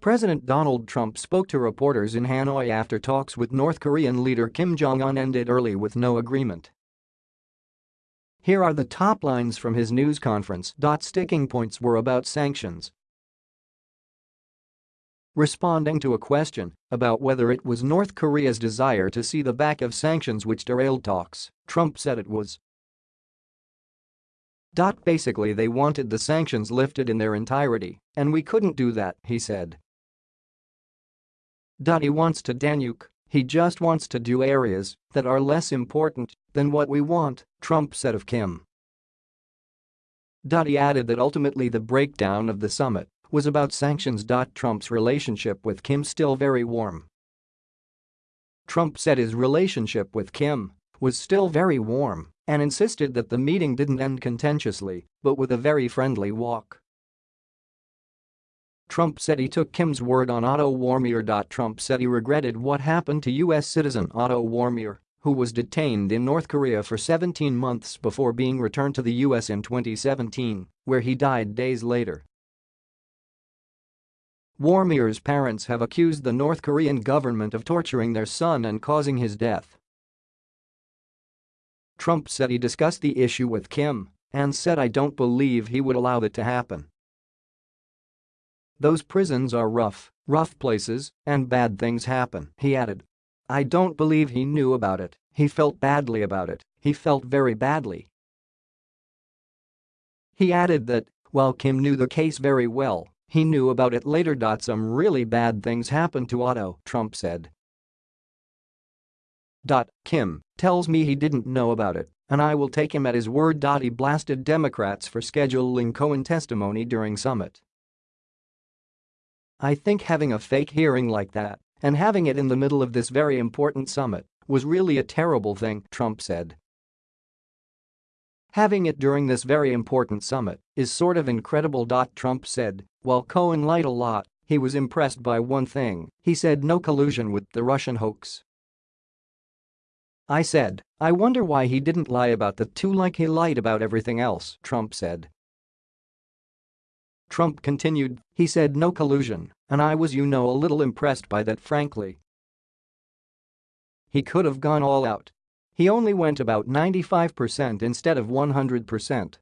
President Donald Trump spoke to reporters in Hanoi after talks with North Korean leader Kim Jong-un ended early with no agreement. Here are the top lines from his news conference. Sticking points were about sanctions. Responding to a question about whether it was North Korea's desire to see the back of sanctions which derailed talks, Trump said it was. Basically they wanted the sanctions lifted in their entirety, and we couldn't do that, he said. He wants to denuke, he just wants to do areas that are less important than what we want, Trump said of Kim. He added that ultimately the breakdown of the summit was about sanctions. Trump's relationship with Kim still very warm. Trump said his relationship with Kim was still very warm and insisted that the meeting didn't end contentiously but with a very friendly walk. Trump said he took Kim's word on Otto Warmbier. Trump said he regretted what happened to U.S. citizen Otto Warmbier, who was detained in North Korea for 17 months before being returned to the U.S. in 2017, where he died days later. Warmbier's parents have accused the North Korean government of torturing their son and causing his death. Trump said he discussed the issue with Kim and said I don't believe he would allow it to happen. Those prisons are rough, rough places, and bad things happen, he added. I don't believe he knew about it, he felt badly about it, he felt very badly. He added that, while Kim knew the case very well, he knew about it later. Some really bad things happened to Otto, Trump said. Kim tells me he didn't know about it, and I will take him at his word. He blasted Democrats for scheduling Cohen testimony during summit. I think having a fake hearing like that and having it in the middle of this very important summit was really a terrible thing, Trump said. Having it during this very important summit is sort of incredible. Trump said, while Cohen lied a lot, he was impressed by one thing, he said no collusion with the Russian hoax. I said, I wonder why he didn't lie about the two like he lied about everything else, Trump said. Trump continued, he said no collusion, and I was you know a little impressed by that frankly. He could have gone all out. He only went about 95% instead of 100%.